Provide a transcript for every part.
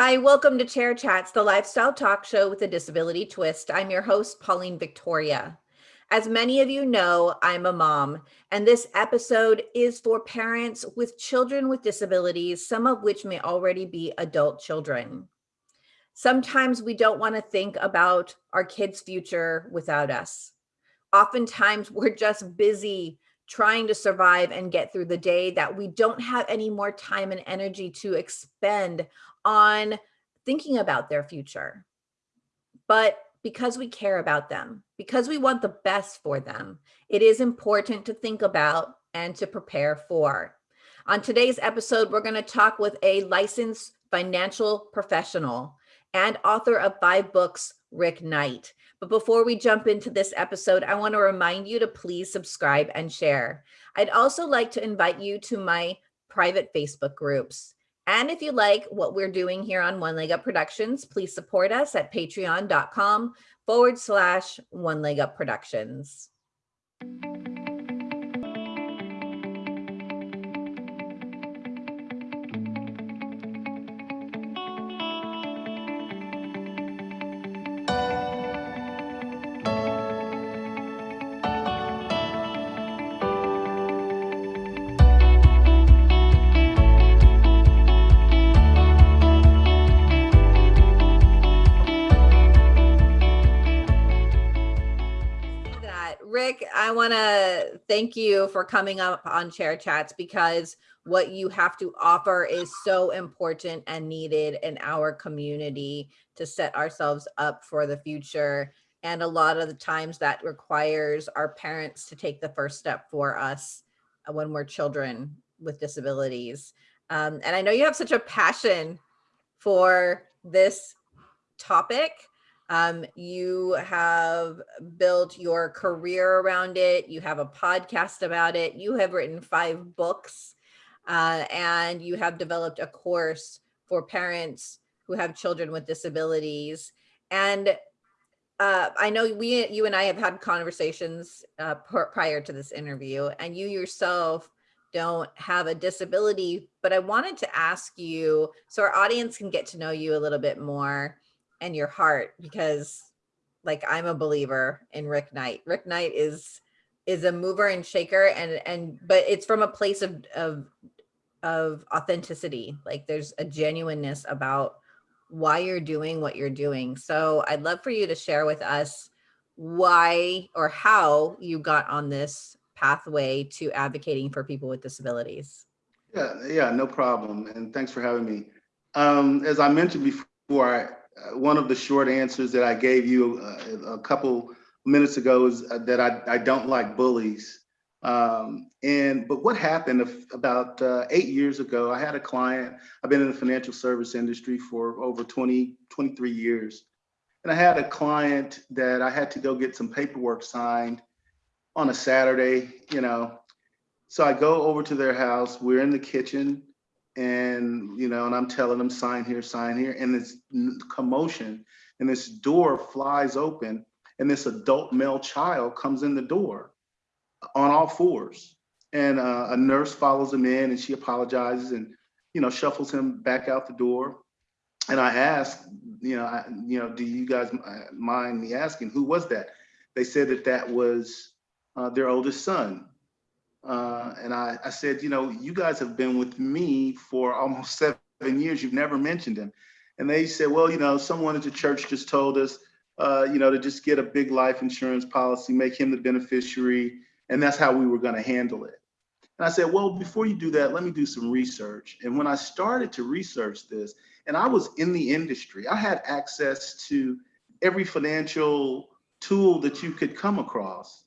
Hi, welcome to Chair Chats, the lifestyle talk show with a disability twist. I'm your host, Pauline Victoria. As many of you know, I'm a mom, and this episode is for parents with children with disabilities, some of which may already be adult children. Sometimes we don't want to think about our kids' future without us. Oftentimes we're just busy trying to survive and get through the day that we don't have any more time and energy to expend on thinking about their future. But because we care about them, because we want the best for them, it is important to think about and to prepare for. On today's episode, we're going to talk with a licensed financial professional and author of five books, Rick Knight. But before we jump into this episode, I want to remind you to please subscribe and share. I'd also like to invite you to my private Facebook groups. And if you like what we're doing here on One Leg Up Productions, please support us at patreon.com forward slash One Leg Up Productions. Want to thank you for coming up on Chair Chats because what you have to offer is so important and needed in our community to set ourselves up for the future. And a lot of the times that requires our parents to take the first step for us when we're children with disabilities. Um, and I know you have such a passion for this topic. Um, you have built your career around it. You have a podcast about it. You have written five books uh, and you have developed a course for parents who have children with disabilities. And uh, I know we, you and I have had conversations uh, prior to this interview and you yourself don't have a disability, but I wanted to ask you so our audience can get to know you a little bit more and your heart because like I'm a believer in Rick Knight. Rick Knight is is a mover and shaker and and but it's from a place of of of authenticity. Like there's a genuineness about why you're doing what you're doing. So I'd love for you to share with us why or how you got on this pathway to advocating for people with disabilities. Yeah, yeah, no problem. And thanks for having me. Um, as I mentioned before, one of the short answers that I gave you uh, a couple minutes ago is uh, that I, I don't like bullies. Um, and but what happened about uh, eight years ago, I had a client, I've been in the financial service industry for over 20, 23 years. And I had a client that I had to go get some paperwork signed on a Saturday, you know. So I go over to their house, we're in the kitchen, and you know, and I'm telling them sign here, sign here, and this commotion, and this door flies open, and this adult male child comes in the door on all fours, and uh, a nurse follows him in, and she apologizes and you know shuffles him back out the door, and I ask, you know, I, you know, do you guys mind me asking who was that? They said that that was uh, their oldest son, uh, and I, I said, you know, you guys have been with me for almost seven years. You've never mentioned him. And they said, well, you know, someone at the church just told us, uh, you know, to just get a big life insurance policy, make him the beneficiary. And that's how we were going to handle it. And I said, well, before you do that, let me do some research. And when I started to research this, and I was in the industry, I had access to every financial tool that you could come across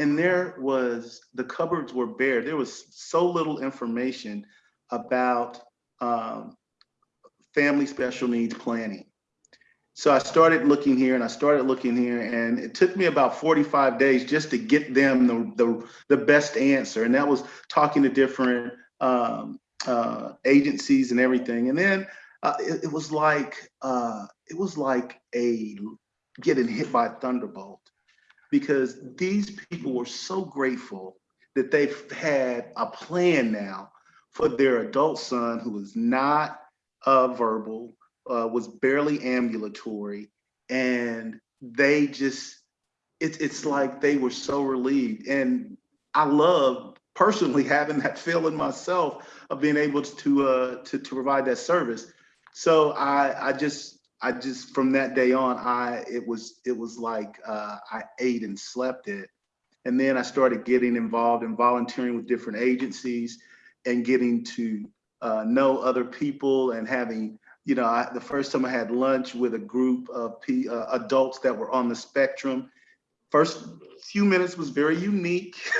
and there was the cupboards were bare. There was so little information about um, family special needs planning. So I started looking here and I started looking here and it took me about 45 days just to get them the, the, the best answer. And that was talking to different um, uh, agencies and everything. And then uh, it, it, was like, uh, it was like a getting hit by a thunderbolt because these people were so grateful that they've had a plan now for their adult son who was not uh, verbal, uh, was barely ambulatory, and they just it's it's like they were so relieved, and I love personally having that feeling myself of being able to uh, to to provide that service. So I I just I just from that day on I it was it was like uh, I ate and slept it, and then I started getting involved in volunteering with different agencies and getting to uh, know other people and having you know I, the first time I had lunch with a group of P, uh, adults that were on the spectrum. First few minutes was very unique.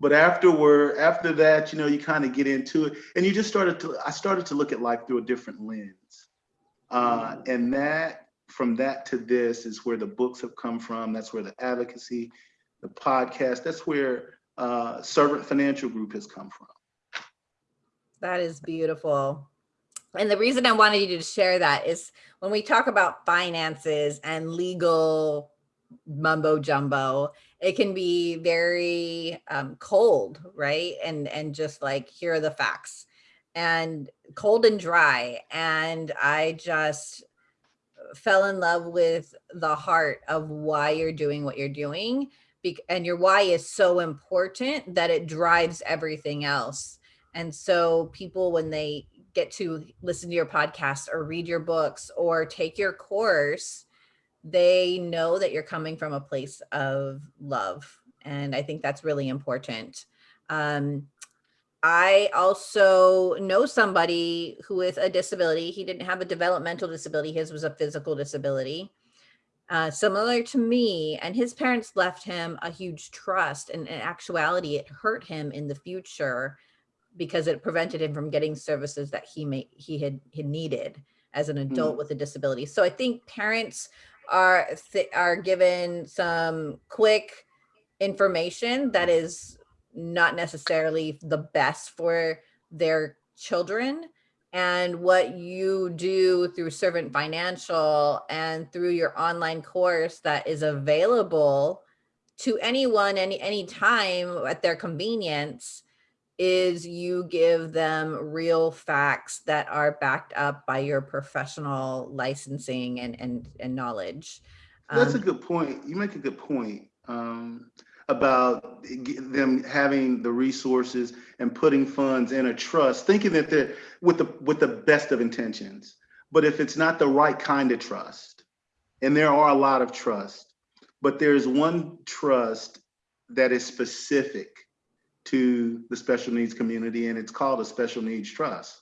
but afterward after that you know you kind of get into it and you just started to i started to look at life through a different lens uh, and that from that to this is where the books have come from. That's where the advocacy the podcast that's where uh, servant financial group has come from. That is beautiful. And the reason i wanted you to share that is when we talk about finances and legal mumbo jumbo it can be very um, cold right? And and just like here are the facts and cold and dry and i just fell in love with the heart of why you're doing what you're doing and your why is so important that it drives everything else and so people when they get to listen to your podcast or read your books or take your course they know that you're coming from a place of love. And I think that's really important. Um, I also know somebody who with a disability, he didn't have a developmental disability, his was a physical disability. Uh, similar to me and his parents left him a huge trust and in actuality it hurt him in the future because it prevented him from getting services that he may he had, had needed as an adult mm. with a disability so i think parents are are given some quick information that is not necessarily the best for their children and what you do through servant financial and through your online course that is available to anyone any any time at their convenience is you give them real facts that are backed up by your professional licensing and and, and knowledge. That's um, a good point. You make a good point um, about them having the resources and putting funds in a trust, thinking that they're with the with the best of intentions. But if it's not the right kind of trust, and there are a lot of trust, but there's one trust that is specific to the special needs community and it's called a special needs trust.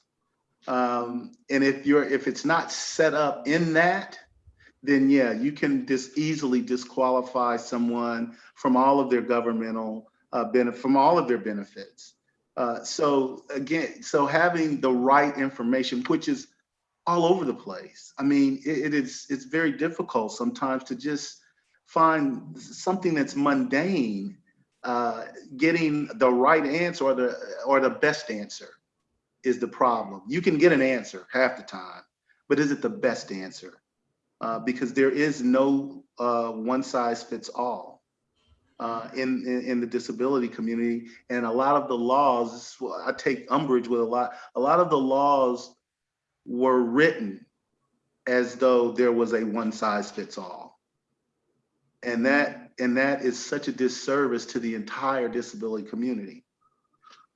Um, and if you're if it's not set up in that, then yeah, you can just easily disqualify someone from all of their governmental uh, benefit, from all of their benefits. Uh, so again, so having the right information, which is all over the place. I mean, it, it is it's very difficult sometimes to just find something that's mundane uh, getting the right answer or the or the best answer is the problem. You can get an answer half the time, but is it the best answer? Uh, because there is no uh, one size fits all uh, in, in, in the disability community, and a lot of the laws. I take umbrage with a lot. A lot of the laws were written as though there was a one size fits all, and that and that is such a disservice to the entire disability community.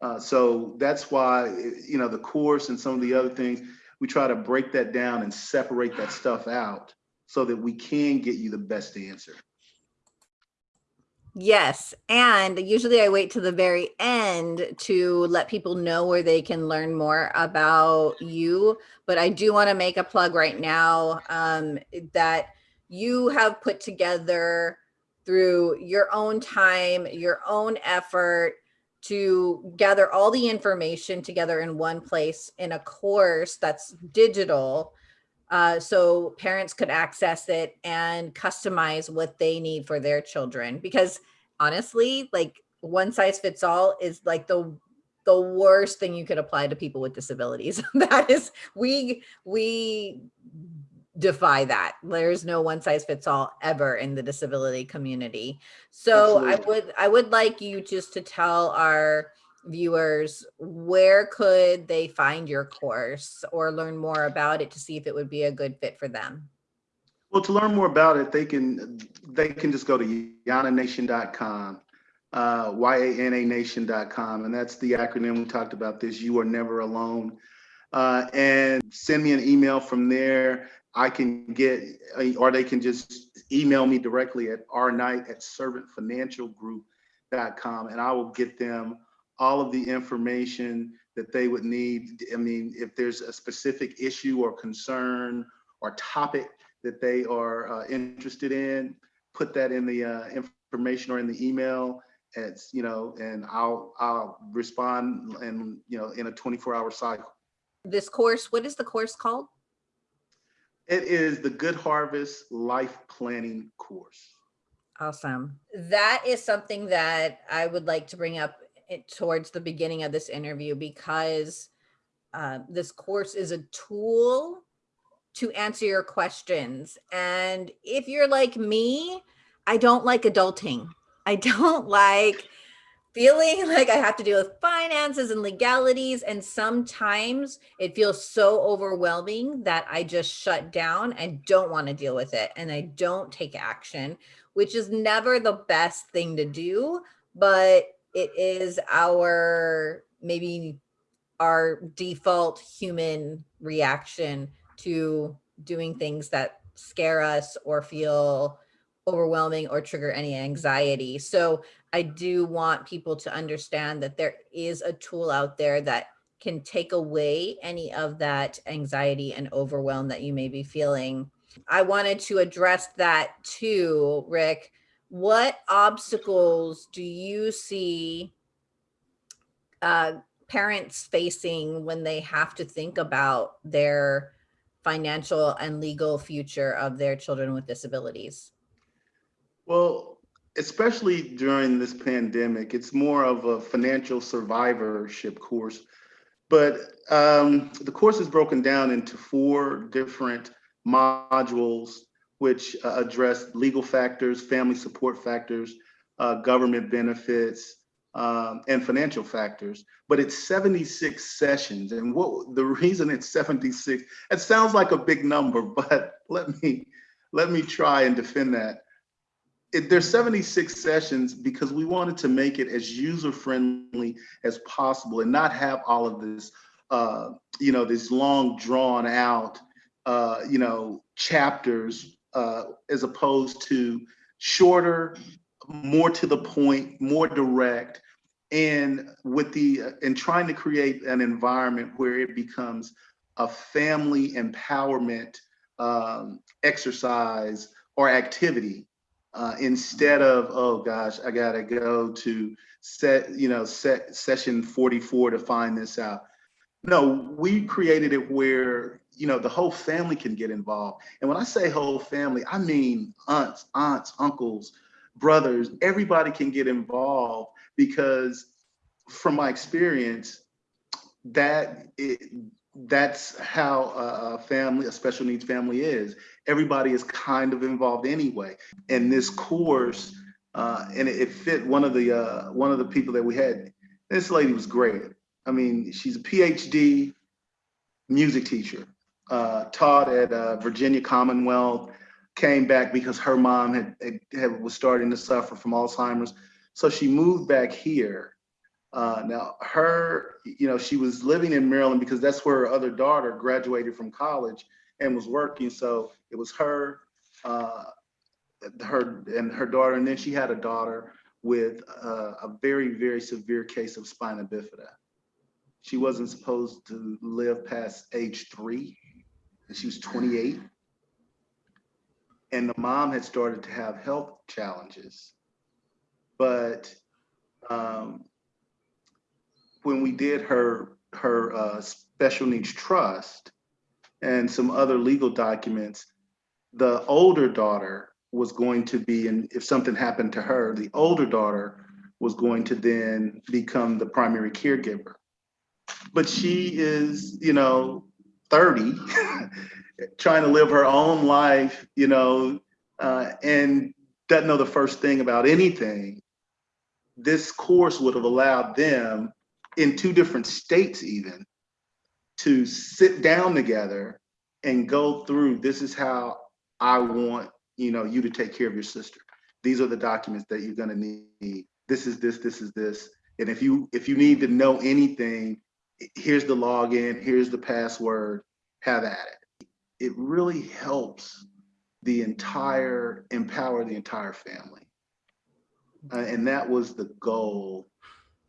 Uh, so that's why, you know, the course and some of the other things, we try to break that down and separate that stuff out so that we can get you the best answer. Yes. And usually I wait to the very end to let people know where they can learn more about you. But I do want to make a plug right now um, that you have put together through your own time, your own effort to gather all the information together in one place in a course that's digital uh, so parents could access it and customize what they need for their children. Because honestly, like one size fits all is like the the worst thing you could apply to people with disabilities. that is, we we defy that. There's no one size fits all ever in the disability community. So Absolutely. I would I would like you just to tell our viewers, where could they find your course or learn more about it to see if it would be a good fit for them? Well, to learn more about it, they can they can just go to yananation.com, uh, Y-A-N-A-nation.com, and that's the acronym we talked about this, You Are Never Alone. Uh, and send me an email from there. I can get, or they can just email me directly at rknight at servantfinancialgroup.com, and I will get them all of the information that they would need. I mean, if there's a specific issue or concern or topic that they are uh, interested in, put that in the uh, information or in the email. It's, you know, and I'll, I'll respond and, you know, in a 24 hour cycle. This course, what is the course called? It is the Good Harvest Life Planning course. Awesome. That is something that I would like to bring up it towards the beginning of this interview because uh, this course is a tool to answer your questions. And if you're like me, I don't like adulting. I don't like feeling like I have to deal with finances and legalities. And sometimes it feels so overwhelming that I just shut down and don't want to deal with it. And I don't take action, which is never the best thing to do. But it is our maybe our default human reaction to doing things that scare us or feel overwhelming or trigger any anxiety. So I do want people to understand that there is a tool out there that can take away any of that anxiety and overwhelm that you may be feeling. I wanted to address that too, Rick. What obstacles do you see uh, parents facing when they have to think about their financial and legal future of their children with disabilities? Well, especially during this pandemic, it's more of a financial survivorship course. But um, the course is broken down into four different modules, which uh, address legal factors, family support factors, uh, government benefits, um, and financial factors, but it's 76 sessions. And what the reason it's 76, it sounds like a big number, but let me let me try and defend that. It, there's 76 sessions because we wanted to make it as user friendly as possible and not have all of this, uh, you know, this long drawn out, uh, you know, chapters uh, as opposed to shorter, more to the point, more direct, and with the and trying to create an environment where it becomes a family empowerment um, exercise or activity uh, instead of oh gosh I gotta go to set you know set session 44 to find this out. No, we created it where you know the whole family can get involved, and when I say whole family, I mean aunts, aunts, uncles, brothers, everybody can get involved because from my experience, that it, that's how a family, a special needs family is. Everybody is kind of involved anyway. And this course, uh, and it, it, fit one of the uh, one of the people that we had. This lady was great. I mean, she's a PhD music teacher, uh, taught at uh, Virginia Commonwealth, came back because her mom had, had, was starting to suffer from Alzheimer's. So she moved back here. Uh, now her, you know, she was living in Maryland because that's where her other daughter graduated from college and was working. So it was her, uh, her and her daughter, and then she had a daughter with uh, a very, very severe case of spina bifida. She wasn't supposed to live past age three, and she was 28 and the mom had started to have health challenges. But um, when we did her her uh, special needs trust and some other legal documents, the older daughter was going to be, and if something happened to her, the older daughter was going to then become the primary caregiver. But she is, you know, 30 trying to live her own life, you know, uh, and doesn't know the first thing about anything, this course would have allowed them in two different states even to sit down together and go through, this is how I want, you know, you to take care of your sister. These are the documents that you're gonna need. This is this, this is this. And if you if you need to know anything, here's the login, here's the password, have at it. It really helps the entire, empower the entire family. Uh, and that was the goal,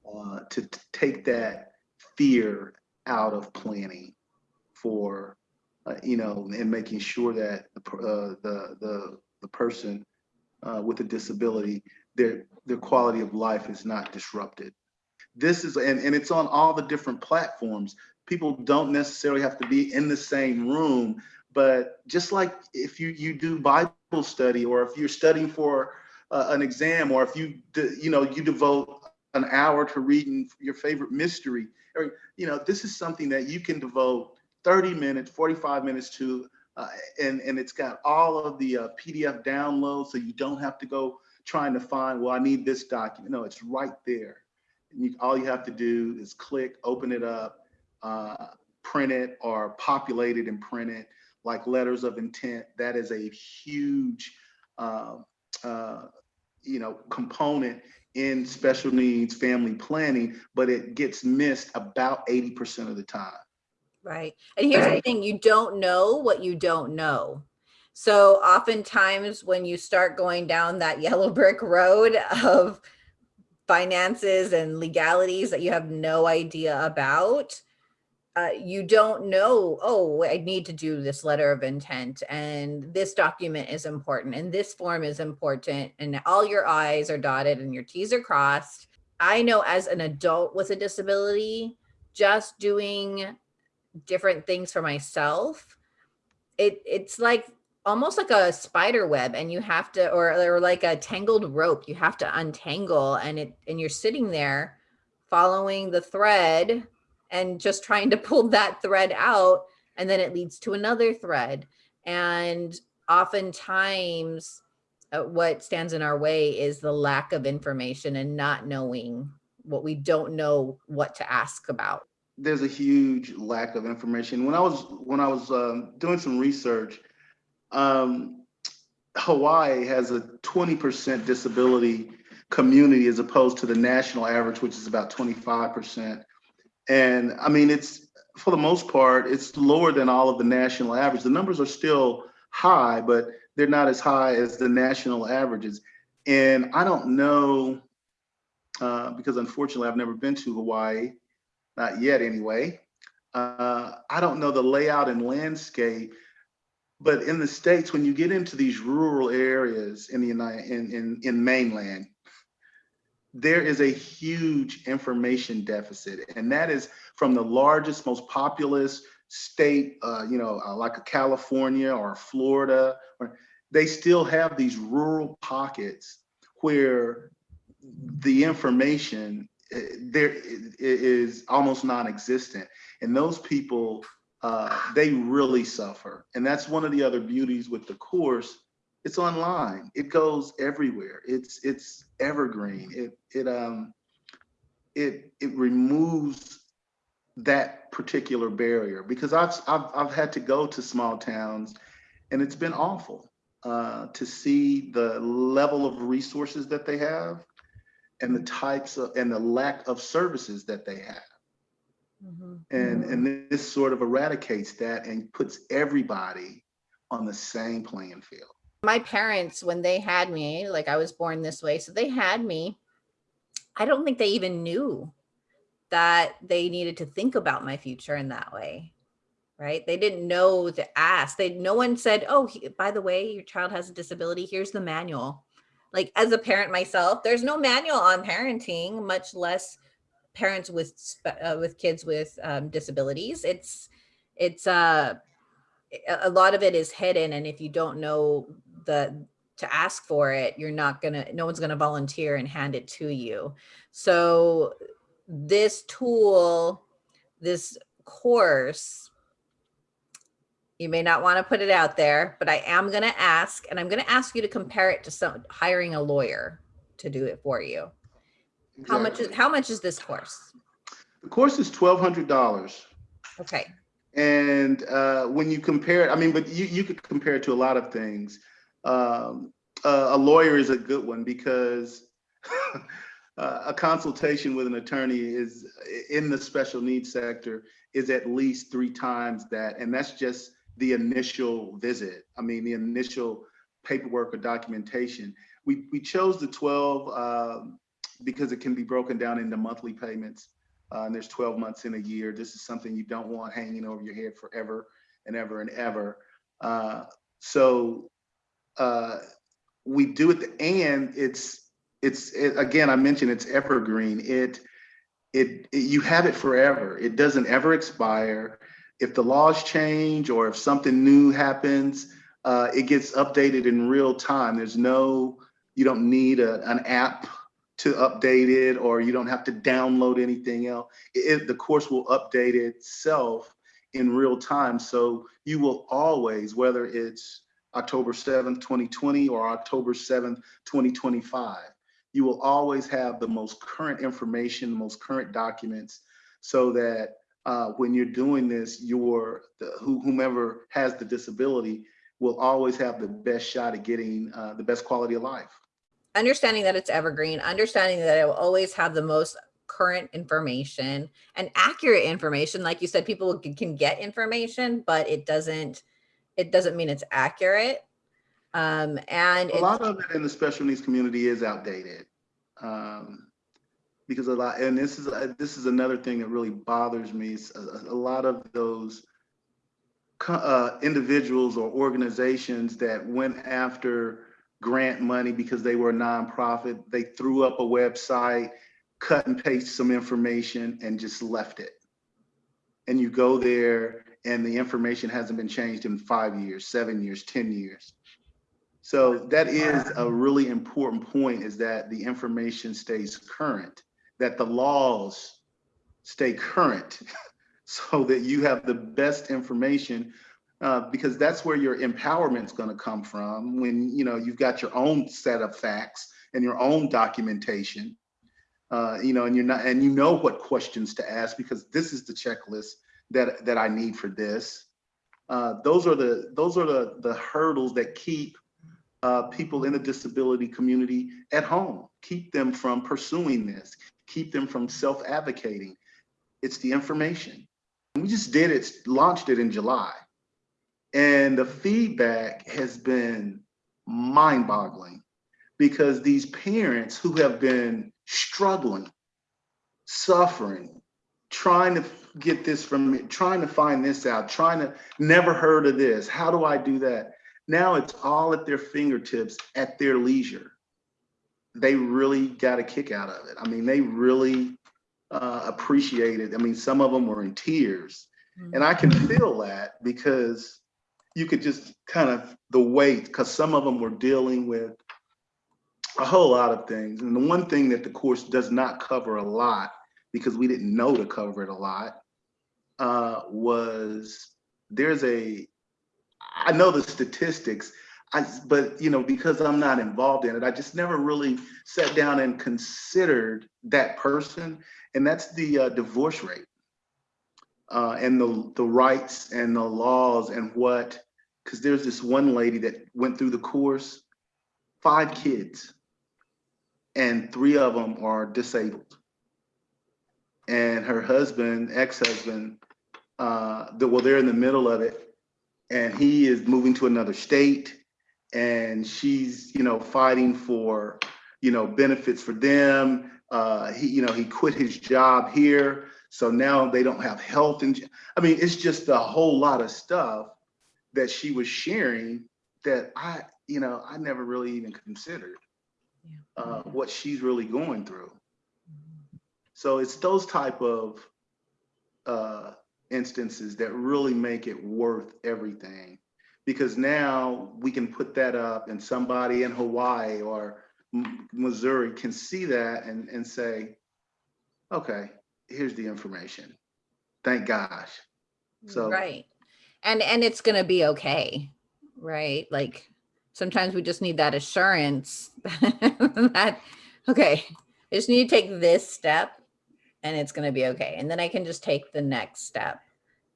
uh, to t- take that fear out of planning for, uh, you know, and making sure that the, uh, the, the, the person uh, with a disability, their, their quality of life is not disrupted. This is, and, and it's on all the different platforms. People don't necessarily have to be in the same room, but just like if you, you do Bible study, or if you're studying for uh, an exam, or if you, you know, you devote an hour to reading your favorite mystery, you know, this is something that you can devote 30 minutes, 45 minutes to, uh, and, and it's got all of the uh, PDF downloads, so you don't have to go trying to find, well, I need this document. No, it's right there. And you, all you have to do is click, open it up, uh, print it, or populate it and print it like letters of intent. That is a huge, um, uh, you know, component in special needs family planning, but it gets missed about 80% of the time. Right. And here's the thing, you don't know what you don't know. So oftentimes when you start going down that yellow brick road of finances and legalities that you have no idea about, uh, you don't know, oh, I need to do this letter of intent and this document is important and this form is important and all your I's are dotted and your T's are crossed. I know as an adult with a disability, just doing different things for myself, it it's like almost like a spider web and you have to or, or like a tangled rope you have to untangle and it and you're sitting there following the thread and just trying to pull that thread out and then it leads to another thread and oftentimes uh, what stands in our way is the lack of information and not knowing what we don't know what to ask about There's a huge lack of information. When I was when I was um, doing some research, um, Hawaii has a 20% disability community as opposed to the national average, which is about 25%. And I mean, it's for the most part, it's lower than all of the national average. The numbers are still high, but they're not as high as the national averages. And I don't know, uh, because unfortunately I've never been to Hawaii, not yet anyway. Uh, I don't know the layout and landscape, but in the States, when you get into these rural areas in the in, in, in mainland, there is a huge information deficit, and that is from the largest, most populous state, uh, you know, uh, like California or Florida, or they still have these rural pockets where the information uh, there is almost non-existent, and those people uh, they really suffer, and that's one of the other beauties with the course. It's online. It goes everywhere. It's it's evergreen. It it um it it removes that particular barrier because i've i've, I've had to go to small towns and it's been awful uh, to see the level of resources that they have and the types of and the lack of services that they have. And and this sort of eradicates that and puts everybody on the same playing field my parents when they had me like i was born this way so they had me. I don't think they even knew that they needed to think about my future in that way right? They didn't know to ask. They no one said oh he- by the way your child has a disability. Here's the manual. Like as a parent myself there's no manual on parenting much less parents with uh, with kids with um, disabilities. It's it's uh a a lot of it is hidden and if you don't know the to ask for it you're not gonna no one's gonna volunteer and hand it to you. So this tool this course you may not want to put it out there but i am going to ask and i'm going to ask you to compare it to some hiring a lawyer to do it for you. How much is how much is this course? The course is twelve hundred dollars. Okay, And uh, when you compare, it, I mean, but you, you could compare it to a lot of things. Um, uh, a lawyer is a good one because uh, a consultation with an attorney is in the special needs sector is at least three times that. And that's just the initial visit. I mean, the initial paperwork or documentation. We, we chose the 12 um, because it can be broken down into monthly payments. Uh, and there's 12 months in a year. This is something you don't want hanging over your head forever and ever and ever. Uh, so uh, we do it, and it's it's it, again. I mentioned it's evergreen. It, it it you have it forever. It doesn't ever expire. If the laws change or if something new happens, uh, it gets updated in real time. There's no you don't need a, an app to update it or you don't have to download anything else. It, the course will update itself in real time. So you will always, whether it's October 7th, 2020 or October 7th, 2025, you will always have the most current information, the most current documents so that uh, when you're doing this, your the, whomever has the disability will always have the best shot at getting uh, the best quality of life understanding that it's evergreen, understanding that it will always have the most current information and accurate information. Like you said, people can, can get information, but it doesn't, it doesn't mean it's accurate. Um, and a lot of it in the special needs community is outdated. Um, because a lot, and this is uh, this is another thing that really bothers me. A, a, lot of those uh, individuals or organizations that went after grant money because they were a nonprofit. They threw up a website, cut and paste some information and just left it. And you go there and the information hasn't been changed in five years, seven years, 10 years. So that is a really important point is that the information stays current, that the laws stay current so that you have the best information uh, because that's where your empowerment is going to come from when you know you've got your own set of facts and your own documentation uh, you know and you're not and you know what questions to ask because this is the checklist that that i need for this. Uh, those are the those are the the hurdles that keep uh, people in the disability community at home. Keep them from pursuing this. Keep them from self-advocating. It's the information. We just did it launched it in july. And the feedback has been mind boggling because these parents who have been struggling, suffering, trying to get this from me, trying to find this out, trying to never heard of this. How do I do that? Now it's all at their fingertips at their leisure. They really got a kick out of it. I mean, they really uh, appreciate it. I mean, some of them were in tears. And I can feel that because you could just kind of the weight because some of them were dealing with a whole lot of things. And the one thing that the course does not cover a lot because we didn't know to cover it a lot uh, was there's a, I know the statistics, I, but you know, because I'm not involved in it, I just never really sat down and considered that person. And that's the uh, divorce rate uh, and the, the rights and the laws and what, because there's this one lady that went through the course, five kids, and three of them are disabled. And her husband, ex-husband, uh, the, well, they're in the middle of it, and he is moving to another state, and she's, you know, fighting for, you know, benefits for them. Uh, he, you know, he quit his job here so now they don't have health. And I mean, it's just a whole lot of stuff that she was sharing that I, you know, I never really even considered uh, what she's really going through. So it's those type of uh, instances that really make it worth everything because now we can put that up and somebody in Hawaii or Missouri can see that and, and say, okay, here's the information. Thank gosh. So right. And and it's gonna be okay, right? Like sometimes we just need that assurance that okay, I just need to take this step and it's going to be okay. And then I can just take the next step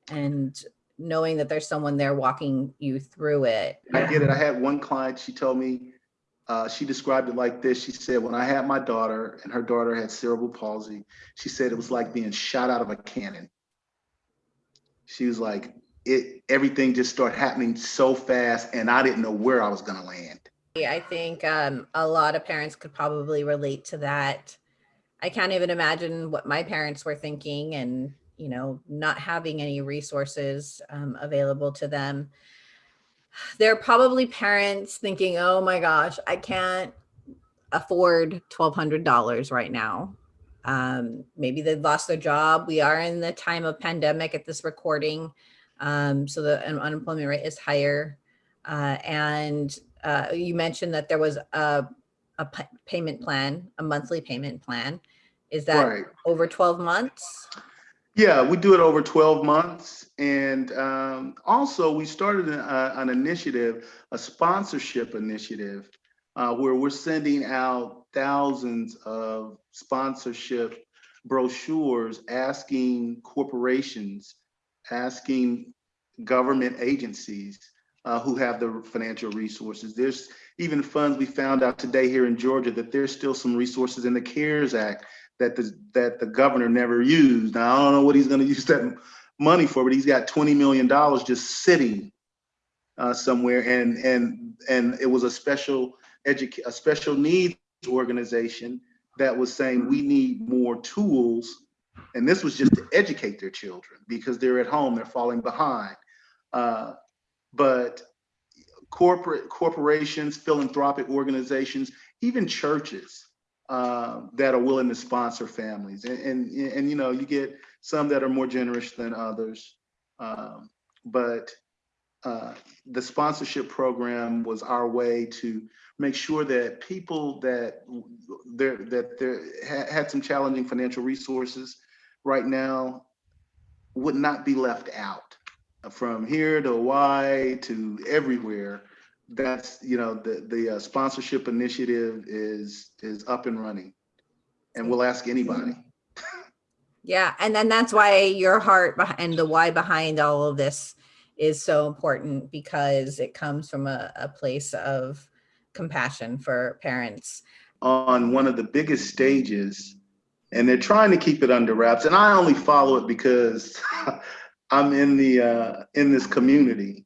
and knowing that there's someone there walking you through it. I get it. I had one client, she told me, uh, she described it like this. She said, when I had my daughter and her daughter had cerebral palsy, she said it was like being shot out of a cannon. She was like, it, everything just started happening so fast and I didn't know where I was gonna land. Yeah, I think um, a lot of parents could probably relate to that. I can't even imagine what my parents were thinking and, you know, not having any resources um, available to them. There are probably parents thinking, oh my gosh, I can't afford $1,200 right now. Um, maybe they've lost their job. We are in the time of pandemic at this recording. Um, so the un- unemployment rate is higher. Uh, and uh, you mentioned that there was a, a payment plan, a monthly payment plan. Is that Right. over 12 months? Yeah, we do it over 12 months. And um, also, we started an, uh, an initiative, a sponsorship initiative, uh, where we're sending out thousands of sponsorship brochures asking corporations, asking government agencies uh, who have the financial resources. There's even funds we found out today here in Georgia that there's still some resources in the CARES Act that the that the governor never used. Now I don't know what he's going to use that money for, but he's got twenty million dollars just sitting uh, somewhere, and and and it was a special educ a special needs organization that was saying we need more tools, and this was just to educate their children because they're at home, they're falling behind. Uh, but corporate corporations, philanthropic organizations, even churches uh, that are willing to sponsor families. And, and, and, you know, you get some that are more generous than others. Um, but uh, the sponsorship program was our way to make sure that people that there that there ha- had some challenging financial resources right now would not be left out from here to Hawaii to everywhere that's you know the the uh, sponsorship initiative is is up and running and we'll ask anybody Yeah, and then that's why your heart and the why behind all of this is so important because it comes from a, a place of compassion for parents. on one of the biggest stages and they're trying to keep it under wraps and i only follow it because i'm in the uh in this community.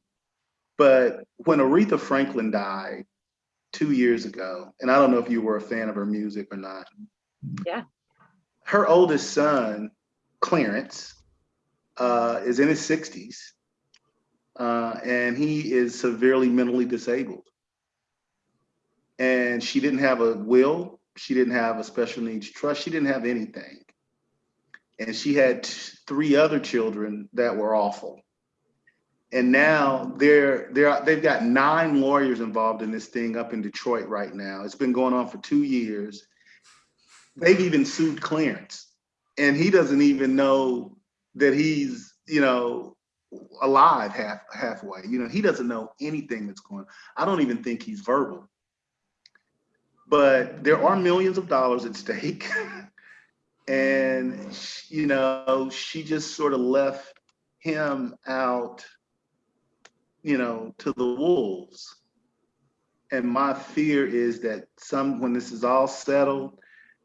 But when aretha franklin died two years ago and i don't know if you were a fan of her music or not. Yeah. her oldest son clarence uh is in his 60s uh and he is severely mentally disabled. And she didn't have a will. She didn't have a special needs trust. She didn't have anything and she had three other children that were awful. And now they're they're they've got nine lawyers involved in this thing up in detroit right now. It's been going on for two years. They've even sued clarence. And he doesn't even know that he's you know alive half halfway. You know he doesn't know anything that's going on. I don't even think he's verbal. But there are millions of dollars at stake. and, you know, she just sort of left him out, you know, to the wolves. And my fear is that some, when this is all settled,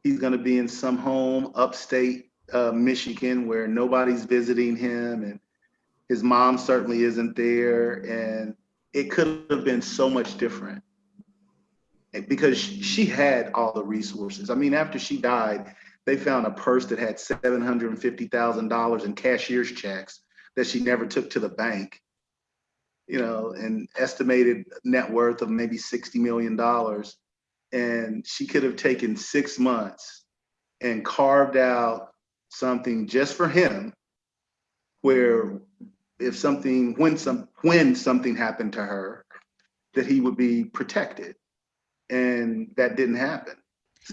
he's going to be in some home upstate uh, Michigan where nobody's visiting him and his mom certainly isn't there. And it could have been so much different because she had all the resources. I mean, after she died, they found a purse that had seven hundred and fifty thousand dollars in cashier's checks that she never took to the bank. You know, an estimated net worth of maybe sixty million dollars, and she could have taken six months and carved out something just for him, where if something when some when something happened to her, that he would be protected and that didn't happen.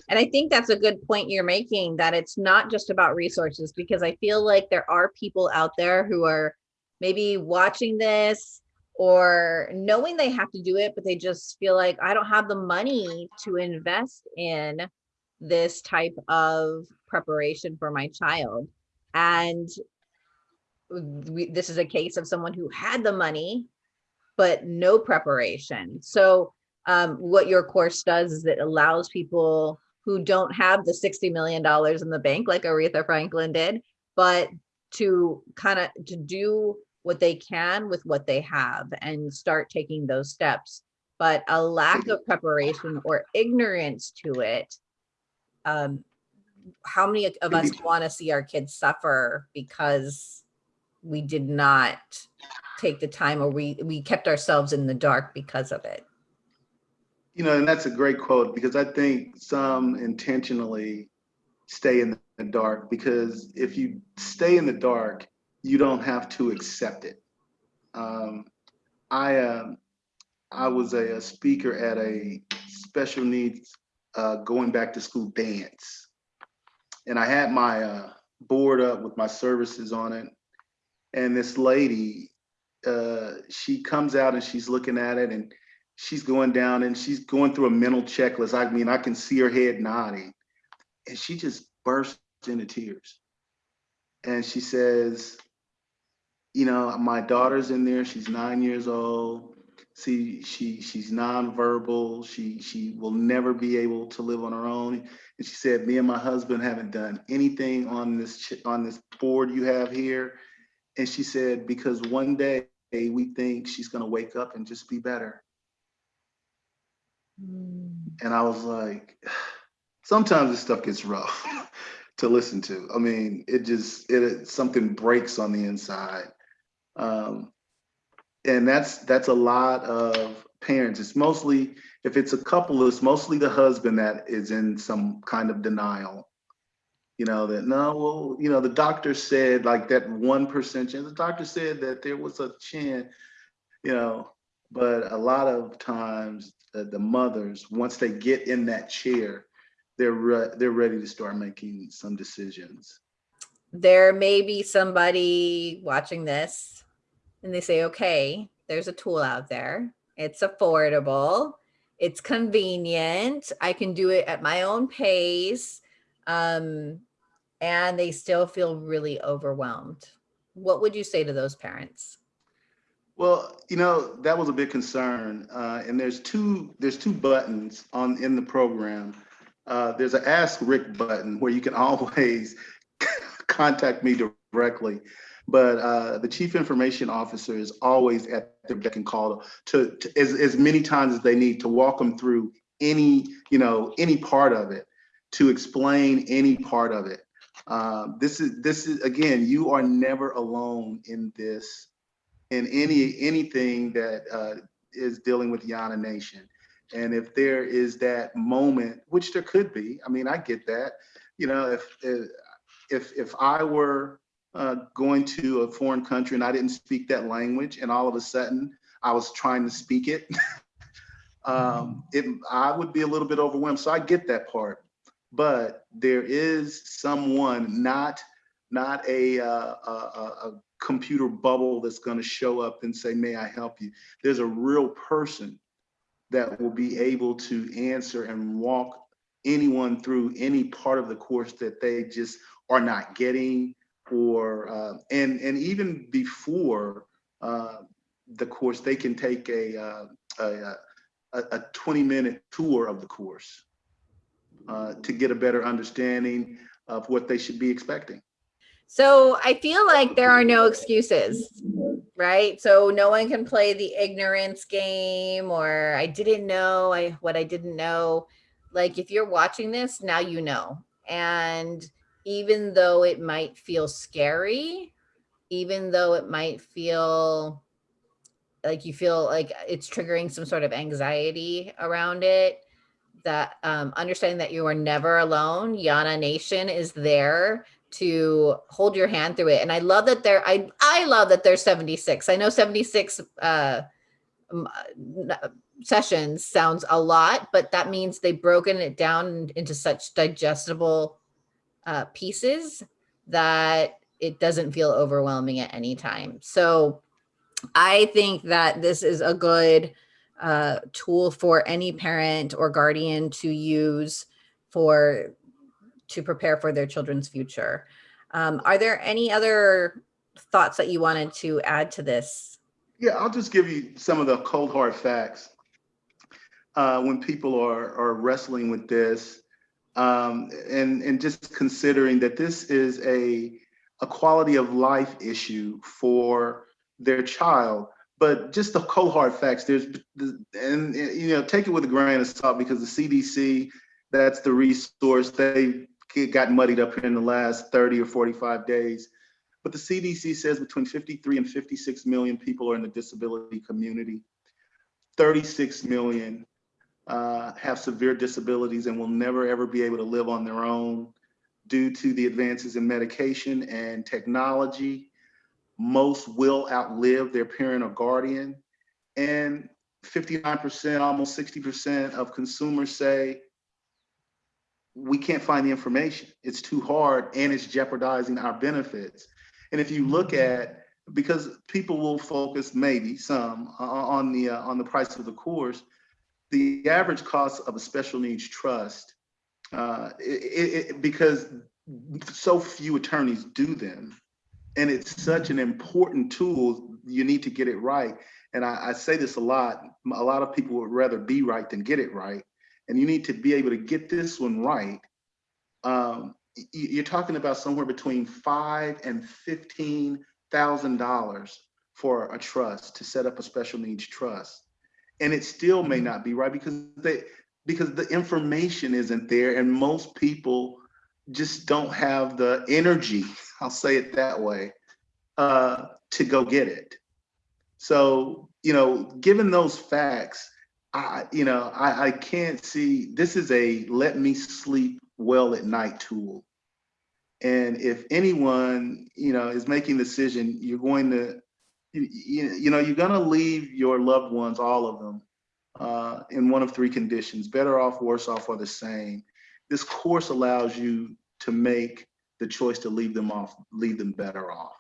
And I think that's a good point you're making that it's not just about resources because I feel like there are people out there who are maybe watching this or knowing they have to do it, but they just feel like I don't have the money to invest in this type of preparation for my child. And we, this is a case of someone who had the money, but no preparation. So um, what your course does is it allows people who don't have the $60 million in the bank like Aretha Franklin did, but to kind of to do what they can with what they have and start taking those steps. But a lack of preparation or ignorance to it, um, how many of us want to see our kids suffer because we did not take the time or we, we kept ourselves in the dark because of it? You know, and that's a great quote because I think some intentionally stay in the dark because if you stay in the dark, you don't have to accept it. Um, I um, I was a, a, speaker at a special needs uh, going back to school dance, and I had my uh, board up with my services on it, and this lady, uh, she comes out and she's looking at it and she's going down and she's going through a mental checklist. I mean, I can see her head nodding, and she just bursts into tears, and she says, you know, my daughter's in there. She's nine years old. See, she she's nonverbal. She she will never be able to live on her own. And she said, me and my husband haven't done anything on this on this board you have here. And she said, because one day we think she's gonna wake up and just be better. Mm. And I was like, sometimes this stuff gets rough to listen to. I mean, it just it something breaks on the inside. Um, and that's that's a lot of parents. It's mostly if it's a couple, it's mostly the husband that is in some kind of denial. You know that no, well, you know the doctor said like that one percent chance. The doctor said that there was a chance, you know, but a lot of times the mothers once they get in that chair, they're re they're ready to start making some decisions. There may be somebody watching this and they say, okay, there's a tool out there. It's affordable. It's convenient. I can do it at my own pace. Um, and they still feel really overwhelmed. What would you say to those parents? Well, you know, that was a big concern. Uh, and there's two there's two buttons on in the program. Uh, there's an Ask Rick button where you can always contact me directly but uh, the chief information officer is always at their beck and call to, to as, as many times as they need to walk them through any, you know, any part of it, to explain any part of it. Um, this is this is again, you are never alone in this, in any anything that uh, is dealing with Yana Nation. And if there is that moment, which there could be, I mean, I get that. You know, if if if I were uh, going to a foreign country and I didn't speak that language and all of a sudden I was trying to speak it, um, it I would be a little bit overwhelmed. So I get that part, but there is someone, not not a, uh, a, a computer bubble that's going to show up and say, may I help you? There's a real person that will be able to answer and walk anyone through any part of the course that they just are not getting or uh, and and even before uh, the course, they can take a, uh, a, a 20 minute tour of the course uh, to get a better understanding of what they should be expecting. So I feel like there are no excuses, right? So no one can play the ignorance game or I didn't know I what I didn't know. Like if you're watching this, now you know. And even though it might feel scary, even though it might feel like you feel like it's triggering some sort of anxiety around it, that um, understanding that you are never alone, Yana Nation is there to hold your hand through it. And I love that there, I, I love that they're 76. I know 76 uh, sessions sounds a lot, but that means they've broken it down into such digestible uh, pieces that it doesn't feel overwhelming at any time. So I think that this is a good uh, tool for any parent or guardian to use for to prepare for their children's future. Um, are there any other thoughts that you wanted to add to this? Yeah, I'll just give you some of the cold hard facts. Uh, when people are are wrestling with this, um, and and just considering that this is a a quality of life issue for their child, but just the cold hard facts. There's and you know take it with a grain of salt because the CDC, that's the resource. They got muddied up in the last 30 or 45 days. But the CDC says between 53 and 56 million people are in the disability community. 36 million uh, have severe disabilities and will never ever be able to live on their own due to the advances in medication and technology. Most will outlive their parent or guardian. And 59%, almost 60% of consumers say we can't find the information. It's too hard and it's jeopardizing our benefits. And if you look at, because people will focus maybe some uh, on the uh, on the price of the course, the average cost of a special needs trust, uh, it, it, because so few attorneys do them, and it's such an important tool, you need to get it right. And I, I say this a lot, a lot of people would rather be right than get it right. And you need to be able to get this one right. Um, you're talking about somewhere between five and fifteen thousand dollars for a trust to set up a special needs trust and it still may not be right because they because the information isn't there and most people just don't have the energy i'll say it that way uh, to go get it so you know given those facts i you know i i can't see this is a let me sleep well at night tool and if anyone you know is making decision you're going to you, you know, you're gonna leave your loved ones, all of them, uh, in one of three conditions, better off, worse off, or the same. This course allows you to make the choice to leave them off, leave them better off.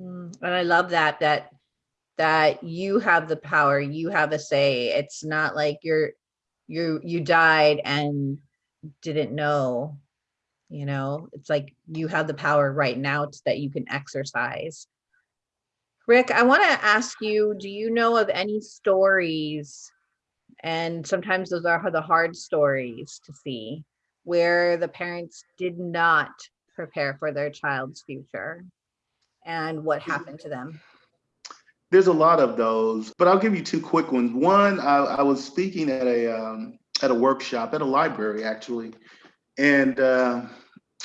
Mm, And I love that, that, that you have the power, you have a say. It's not like you're, you, you died and didn't know, you know, it's like you have the power right now that you can exercise. Rick, I want to ask you, do you know of any stories? And sometimes those are the hard stories to see where the parents did not prepare for their child's future and what happened to them. There's a lot of those, but I'll give you two quick ones. One, I, I was speaking at a um, at a workshop at a library actually, and uh,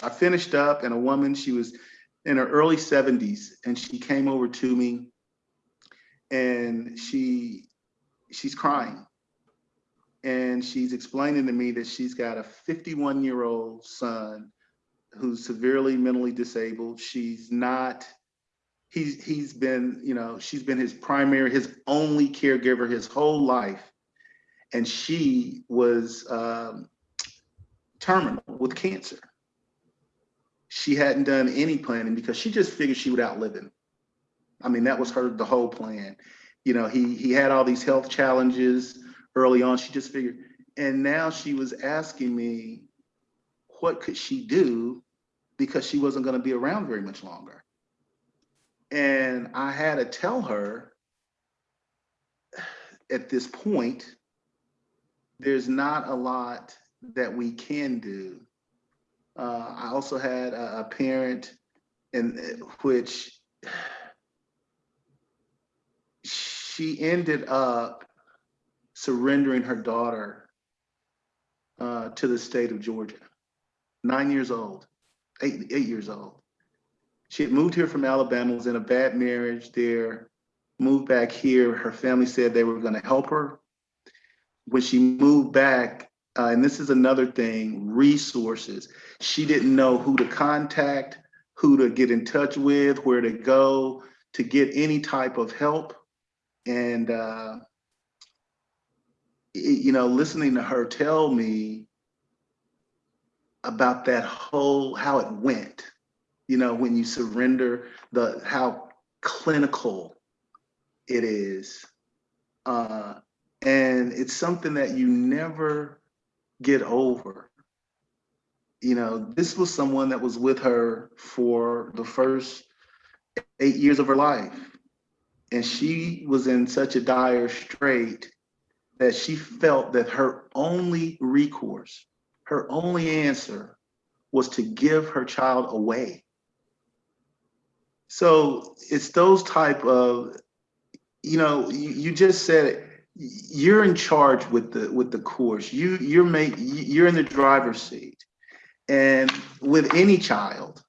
I finished up, and a woman, she was in her early 70s, and she came over to me, and she she's crying, and she's explaining to me that she's got a 51 year old son who's severely mentally disabled. She's not he's he's been you know she's been his primary his only caregiver his whole life. And she was um, terminal with cancer. She hadn't done any planning because she just figured she would outlive him. I mean that was her the whole plan. You know he he had all these health challenges early on. She just figured and now she was asking me what could she do because she wasn't going to be around very much longer and I had to tell her at this point, there's not a lot that we can do. Uh, I also had a, a parent in which she ended up surrendering her daughter uh, to the state of Georgia, nine years old, eight, eight years old she had moved here from Alabama, was in a bad marriage there, moved back here. Her family said they were going to help her. When she moved back, uh, and this is another thing, resources. She didn't know who to contact, who to get in touch with, where to go to get any type of help. And, uh, it, you know, listening to her tell me about that whole, how it went you know, when you surrender the how clinical it is. Uh, and it's something that you never get over. you know, this was someone that was with her for the first eight years of her life. And she was in such a dire strait that she felt that her only recourse, her only answer was to give her child away. So it's those type of, you know, you, you just said it, you're in charge with the with the course. You you're make you're in the driver's seat. And with any child,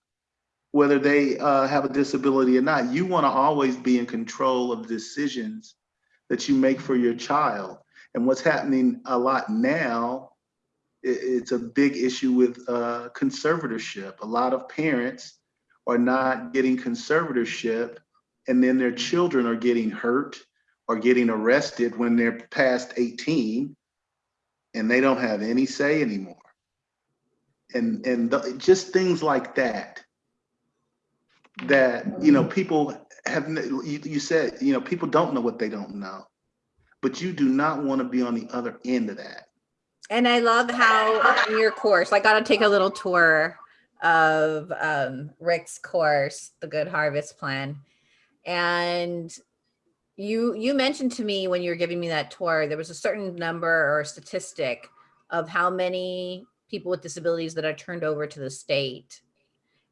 whether they uh, have a disability or not, you want to always be in control of decisions that you make for your child. And what's happening a lot now, it's a big issue with uh, conservatorship. A lot of parents are not getting conservatorship and then their children are getting hurt or getting arrested when they're past 18 and they don't have any say anymore. And, and the, just things like that, that, you know, people have, you, you said, you know, people don't know what they don't know, but you do not want to be on the other end of that. And I love how in your course, I got to take a little tour of um, Rick's course, The Good Harvest Plan. And you you mentioned to me when you were giving me that tour, there was a certain number or statistic of how many people with disabilities that are turned over to the state.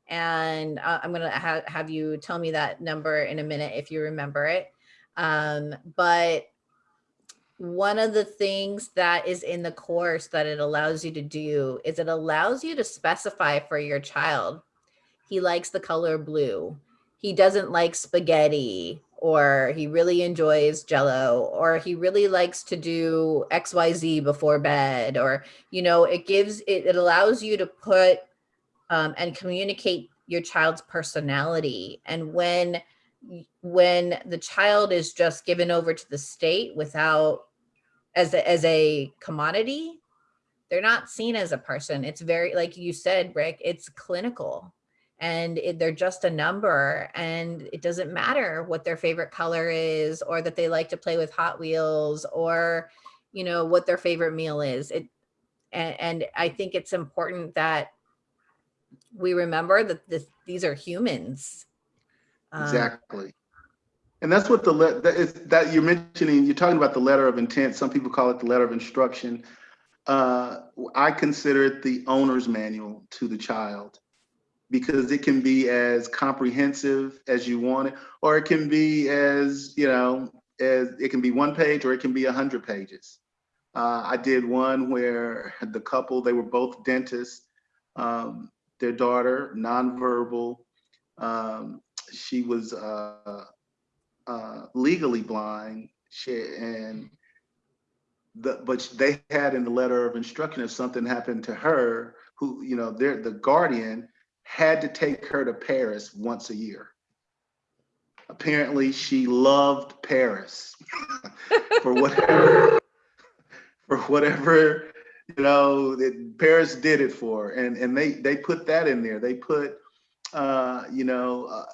And uh, I'm gonna ha have you tell me that number in a minute if you remember it. Um, but one of the things that is in the course that it allows you to do is it allows you to specify for your child. He likes the color blue. He doesn't like spaghetti or he really enjoys jello or he really likes to do xyz before bed or you know it gives it, it allows you to put um, and communicate your child's personality and when when the child is just given over to the state without as a, as a commodity they're not seen as a person. It's very like you said rick it's clinical and it, they're just a number and it doesn't matter what their favorite color is or that they like to play with hot wheels or you know what their favorite meal is. It and, and i think it's important that we remember that this, these are humans. Um, exactly and that's what the that, is, that you're mentioning you're talking about the letter of intent. Some people call it the letter of instruction. Uh, i consider it the owner's manual to the child because it can be as comprehensive as you want it, or it can be as, you know, as it can be one page or it can be a hundred pages. Uh, I did one where the couple, they were both dentists, um, their daughter, nonverbal, um, she was uh, uh, legally blind she, and the, but they had in the letter of instruction if something happened to her, who, you know, they're the guardian had to take her to Paris once a year. Apparently, she loved Paris for whatever, for whatever you know that Paris did it for, and and they they put that in there. They put, uh, you know. Uh,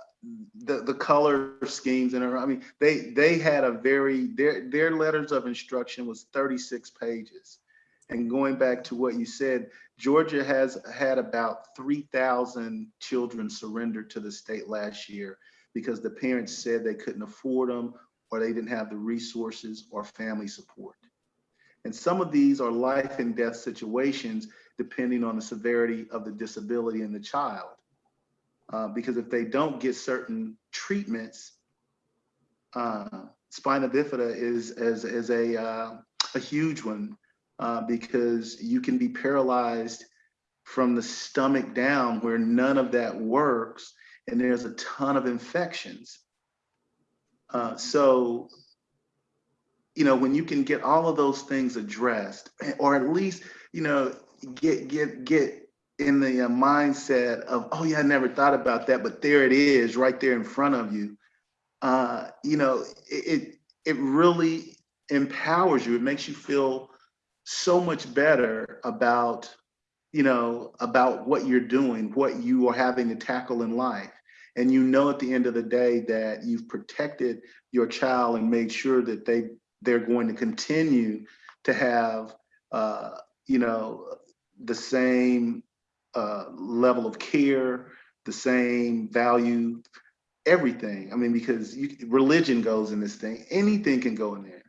the the color schemes and I mean they they had a very their their letters of instruction was 36 pages and going back to what you said Georgia has had about 3,000 children surrendered to the state last year because the parents said they couldn't afford them or they didn't have the resources or family support. And some of these are life and death situations depending on the severity of the disability in the child. Uh, because if they don't get certain treatments, uh, spina bifida is, is, is a, uh, a huge one uh, because you can be paralyzed from the stomach down where none of that works and there's a ton of infections. Uh, so, you know, when you can get all of those things addressed, or at least, you know, get get get in the uh, mindset of, oh yeah, I never thought about that, but there it is, right there in front of you. Uh, you know, it, it really empowers you. It makes you feel so much better about you know about what you're doing what you are having to tackle in life and you know at the end of the day that you've protected your child and made sure that they they're going to continue to have uh, you know the same uh, level of care, the same value, everything. I mean, because you, religion goes in this thing. Anything can go in there,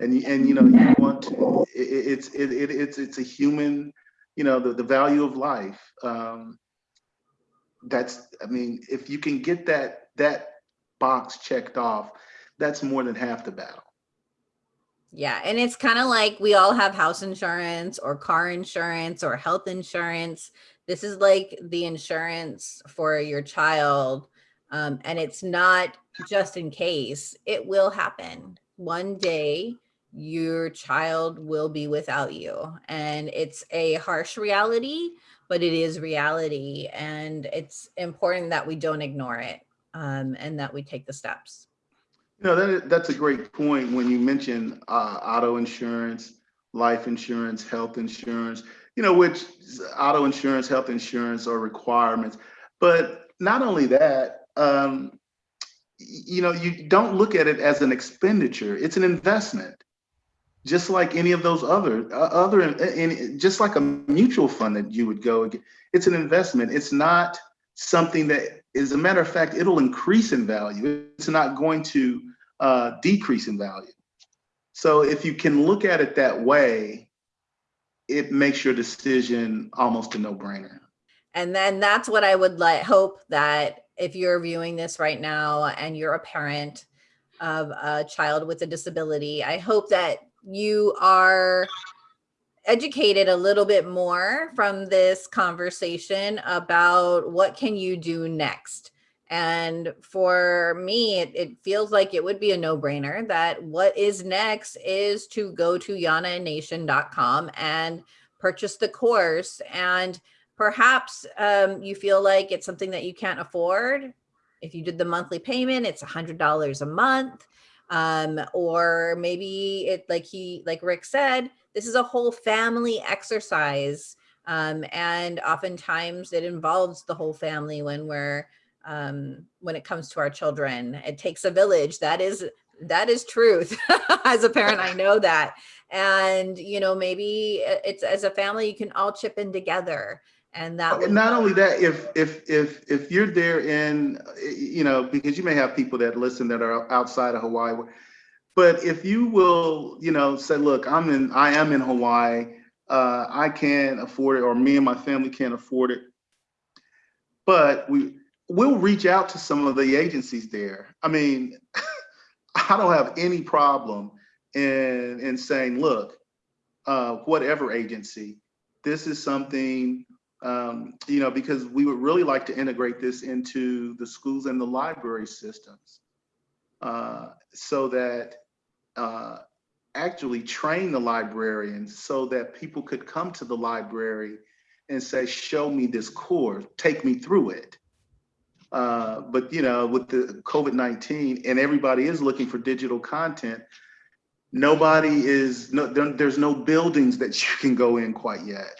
and and you know you want to. It, it's it, it, it's it's a human, you know, the the value of life. Um, that's I mean, if you can get that that box checked off, that's more than half the battle. Yeah, and it's kind of like we all have house insurance or car insurance or health insurance. This is like the insurance for your child. Um, and it's not just in case, it will happen. One day your child will be without you. And it's a harsh reality, but it is reality. And it's important that we don't ignore it um, and that we take the steps. You know, that, that's a great point when you mention uh, auto insurance, life insurance, health insurance, you know, which auto insurance, health insurance are requirements. But not only that, um, you know, you don't look at it as an expenditure, it's an investment. Just like any of those other, uh, other, in, just like a mutual fund that you would go, it's an investment. It's not something that as a matter of fact, it'll increase in value. It's not going to uh, decrease in value. So if you can look at it that way, it makes your decision almost a no-brainer. And then that's what I would like hope that if you're viewing this right now and you're a parent of a child with a disability, I hope that you are educated a little bit more from this conversation about what can you do next. And for me, it, it feels like it would be a no brainer that what is next is to go to yananation.com and purchase the course. And perhaps um, you feel like it's something that you can't afford. If you did the monthly payment, it's $100 a month. Um, or maybe it like he, like Rick said, this is a whole family exercise. Um, and oftentimes it involves the whole family when we're, um, when it comes to our children. It takes a village. That is, that is truth. as a parent, I know that. And, you know, maybe it's as a family, you can all chip in together and that would not only that if if if if you're there in you know because you may have people that listen that are outside of hawaii but if you will, you know, say, look, I'm in, I am in Hawaii. Uh, I can't afford it, or me and my family can't afford it. But we we'll reach out to some of the agencies there. I mean, I don't have any problem in in saying, look, uh, whatever agency, this is something, um, you know, because we would really like to integrate this into the schools and the library systems uh, so that uh, actually train the librarians so that people could come to the library and say, show me this course, take me through it. Uh, but you know, with the COVID-19 and everybody is looking for digital content, nobody is, no, there, there's no buildings that you can go in quite yet.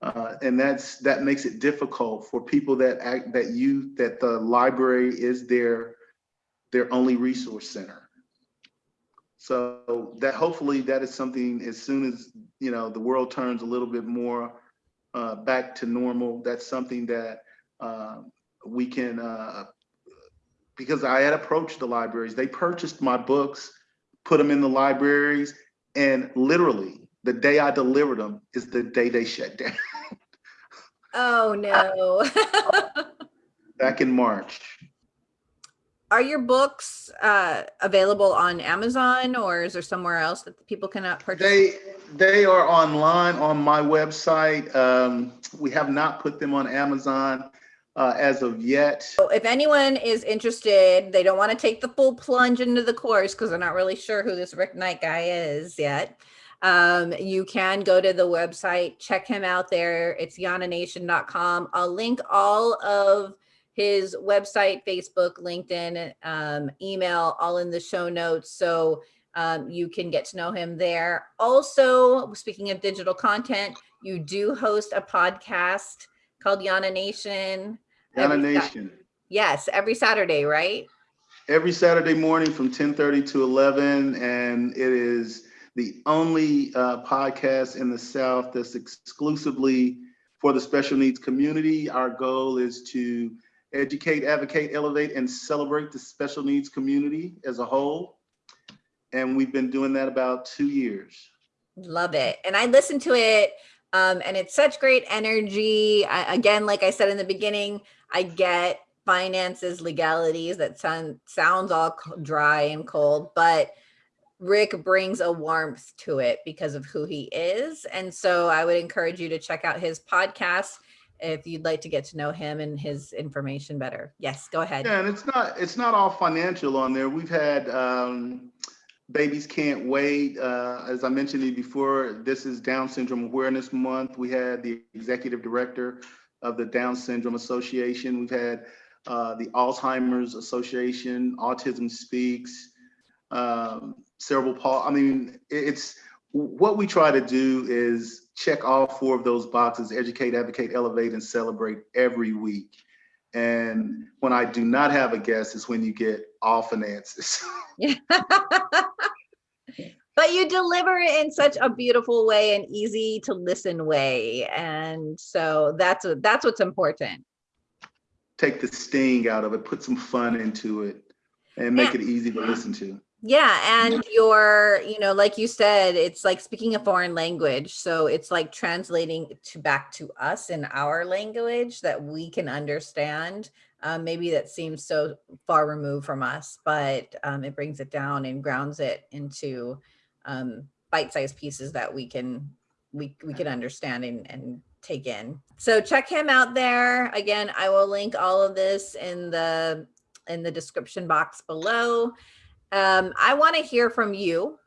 Uh, and that's that makes it difficult for people that act that you that the library is their their only resource center. So that hopefully that is something as soon as, you know, the world turns a little bit more uh, back to normal, that's something that uh, we can, uh, because I had approached the libraries, they purchased my books, put them in the libraries, and literally the day I delivered them is the day they shut down. Oh no. Back in March are your books uh, available on Amazon or is there somewhere else that people can purchase? They they are online on my website. Um, we have not put them on Amazon uh, as of yet. So if anyone is interested, they don't want to take the full plunge into the course because they're not really sure who this Rick Knight guy is yet. Um, you can go to the website, check him out there. It's yananation.com. I'll link all of his website, Facebook, LinkedIn, um, email, all in the show notes. So um, you can get to know him there. Also, speaking of digital content, you do host a podcast called Yana Nation. Yana Nation. Yes, every Saturday, right? Every Saturday morning from 1030 to 11. And it is the only uh, podcast in the South that's exclusively for the special needs community. Our goal is to educate, advocate, elevate, and celebrate the special needs community as a whole. And we've been doing that about two years. Love it. And I listened to it um, and it's such great energy. I, again, like I said in the beginning, I get finances, legalities that sound sounds all dry and cold, but Rick brings a warmth to it because of who he is. And so I would encourage you to check out his podcast if you'd like to get to know him and his information better. Yes, go ahead. Yeah, and it's not it's not all financial on there. We've had um, babies can't wait. Uh, as I mentioned before, this is Down Syndrome Awareness Month. We had the executive director of the Down Syndrome Association. We've had uh, the Alzheimer's Association, Autism Speaks, um, cerebral palsy. I mean, it's what we try to do is check all four of those boxes, educate, advocate, elevate, and celebrate every week. And when I do not have a guest is when you get all finances. but you deliver it in such a beautiful way and easy to listen way. And so that's, that's what's important. Take the sting out of it, put some fun into it and make Yeah. it easy to listen to. Yeah, and your, you know, like you said, it's like speaking a foreign language. So it's like translating to back to us in our language that we can understand. Um, maybe that seems so far removed from us, but um, it brings it down and grounds it into um, bite-sized pieces that we can we we can understand and, and take in. So check him out there. Again, I will link all of this in the in the description box below. Um, I want to hear from you.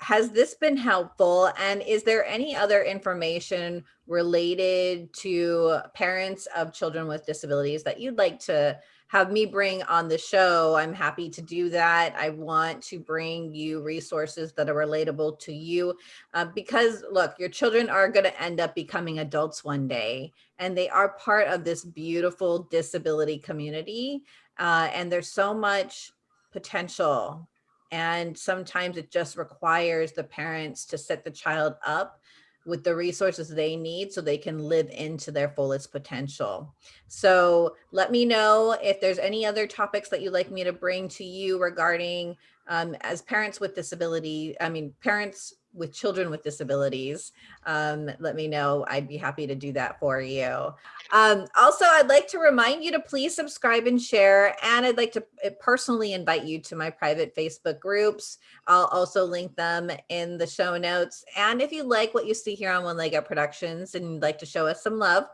Has this been helpful? And is there any other information related to parents of children with disabilities that you'd like to have me bring on the show? I'm happy to do that. I want to bring you resources that are relatable to you uh, because look, your children are going to end up becoming adults one day and they are part of this beautiful disability community. Uh, and there's so much potential. And sometimes it just requires the parents to set the child up with the resources they need so they can live into their fullest potential. So let me know if there's any other topics that you'd like me to bring to you regarding um, as parents with disability, I mean, parents with children with disabilities, um, let me know. I'd be happy to do that for you. Um, also, I'd like to remind you to please subscribe and share. And I'd like to uh, personally invite you to my private Facebook groups. I'll also link them in the show notes. And if you like what you see here on One Leg Up Productions and you'd like to show us some love,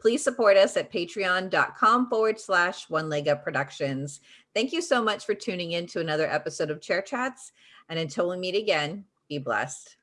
please support us at patreon.com forward slash One Leg Up Productions. Thank you so much for tuning in to another episode of Chair Chats. And until we meet again, be blessed.